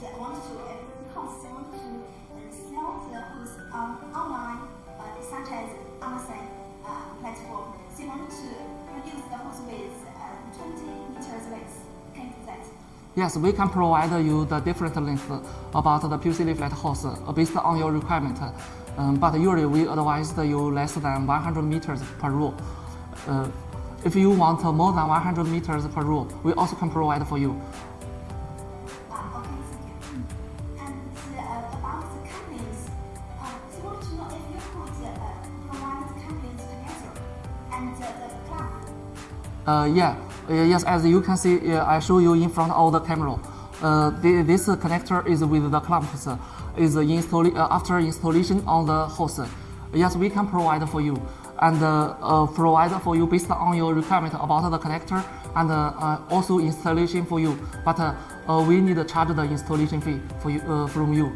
want to, want to sell on online, uh, such as Amazon platform. Want to the host with uh, 20 meters width. Can do that? Yes, we can provide you the different length about the PVC layflat hose uh, based on your requirement. Um, but usually we advise you less than 100 meters per row. Uh, if you want more than 100 meters per row, we also can provide for you. Yeah, uh, yes, as you can see, uh, I show you in front of the camera. Uh, the, this connector is with the clamps, uh, is install uh, after installation on the hose. Yes, we can provide for you and uh, uh, provide for you based on your requirement about the connector and uh, uh, also installation for you. But uh, uh, we need to charge the installation fee for you, uh, from you.